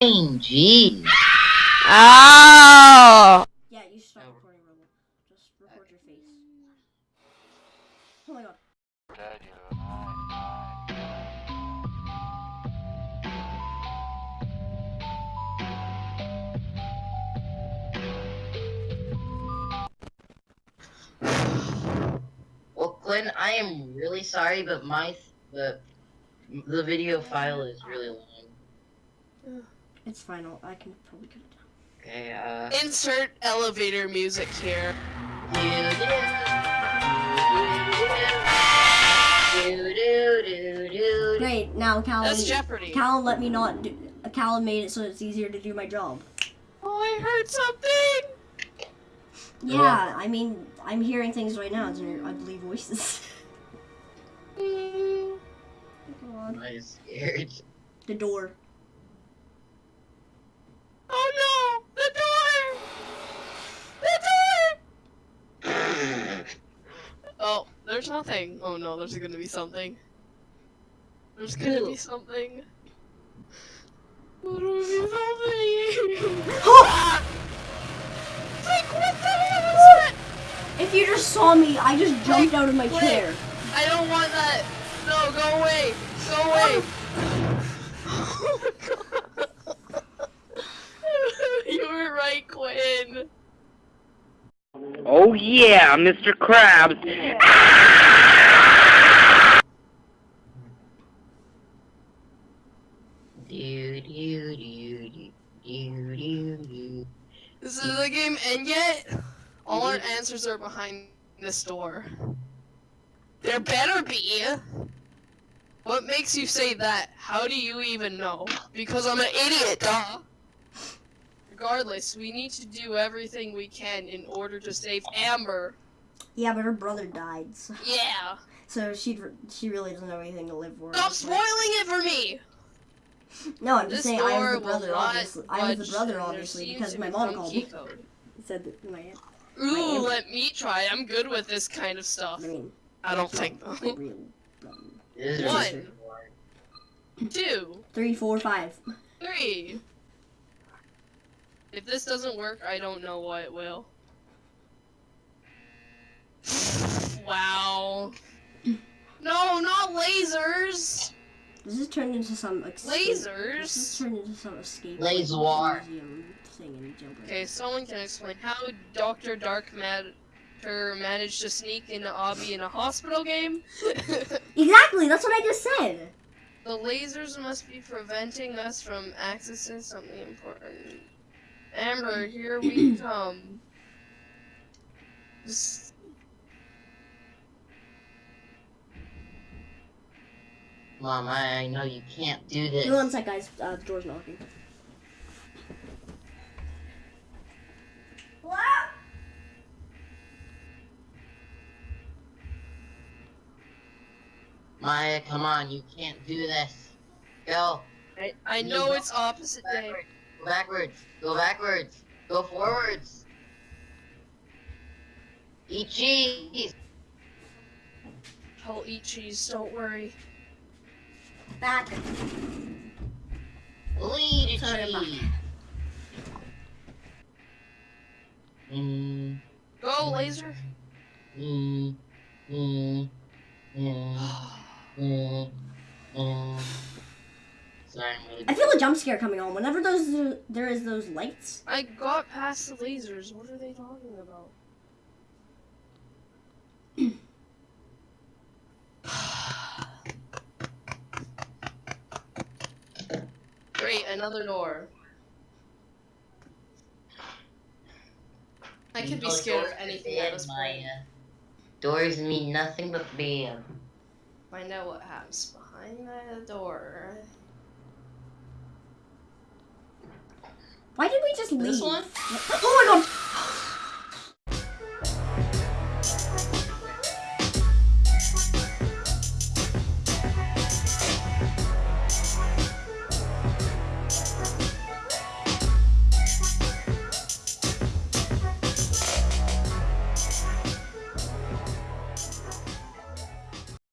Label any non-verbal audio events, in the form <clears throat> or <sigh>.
Jeez. Oh! Ah! Yeah, you stop recording, Rebel. Just record your face. Oh my god. Well, Quinn, I am really sorry, but my the the video file is really long. It's final. I'll, can probably cut it down. Okay, uh. Insert elevator music here. Great. Now, Cal. That's Jeopardy. Cal let me not. Do, Cal made it so it's easier to do my job. Oh, I heard something! Yeah, I mean, I'm hearing things right now. It's your ugly voices. Mm. God. I'm scared. The door. Oh no! The door! The door! Oh, there's nothing. Oh no, there's gonna be something. There's gonna be something. There's gonna be something. Like, what the hell is that? If you just saw me, I just jumped out of my Wait. chair. I don't want that. No, go away. Go away. Oh, <laughs> oh my god. <laughs> you were right, Quinn. Oh yeah, Mr. Krabs. This is the game and yet? All our answers are behind this door. There better be. What makes you say that? How do you even know? Because I'm an idiot, duh. Regardless, we need to do everything we can in order to save Amber. Yeah, but her brother died, so, Yeah. so she she really doesn't have anything to live for. Stop spoiling it for me! No, I'm This just saying I door was the brother, obviously. I was budge, the brother, obviously, because my be mom called me. Said that my Ooh, Am- let me try. I'm good with this kind of stuff. I mean, I don't think my though. <laughs> real brother. This is One. really hard. Two, Three, four, five. three. If this doesn't work, I don't know what will. Wow. No, not lasers. This has turned into some escape. This has turned into some escape. Laser. museum thing in Jailbreak. Okay, someone can explain how Doctor Dark Matter managed to sneak into Obby in a hospital game. <laughs> Exactly, that's what I just said. The lasers must be preventing us from accessing something important. Amber, <clears throat> here we come. Just... Mom, I know you can't do this. Give me one sec, guys. Uh, the door's knocking. Maya, come on, you can't do this. Go. I, I know it's opposite day. Backwards. Go backwards. Go backwards. Go forwards. Eat cheese. I'll eat cheese, don't worry. Back. Eat Sorry, cheese. Mm, Go, laser! mm, mm, mm, <sighs> mm, mm. Sorry, I'm really I feel a jump scare coming on. Whenever those there is those lights. I got past the lasers, what are they talking about? <sighs> Great, another door. I could be scared of anything at this point. Doors mean nothing but bam. Find out what happens behind the door. Why did we just leave? This one? <gasps> Oh my god!